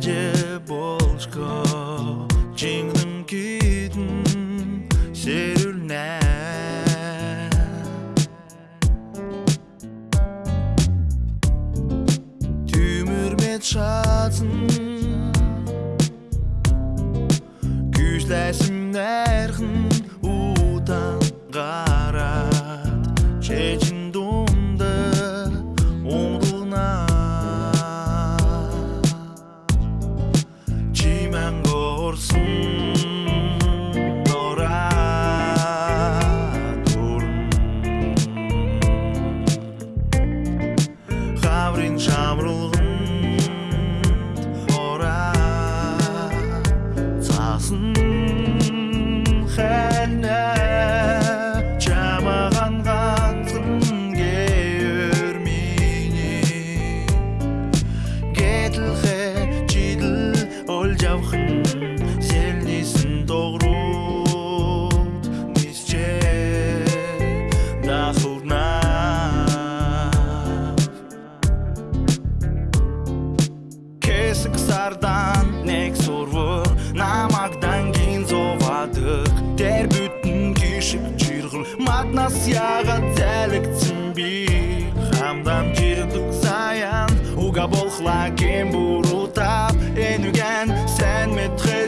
Янчко жингдэн кидэн сэрүлнэ Тümürmet шатын Күзләсім нәрхін Цасын хәлнә Чамаған ғансын гейір мені Кетілхе чиділ ол жавхын Селнесін тоғрут Нисче дахылна Кесік сардан қатынасияға дәлік цимби хамдан жирдук саян уга болхла кем бурутап энуген сен метре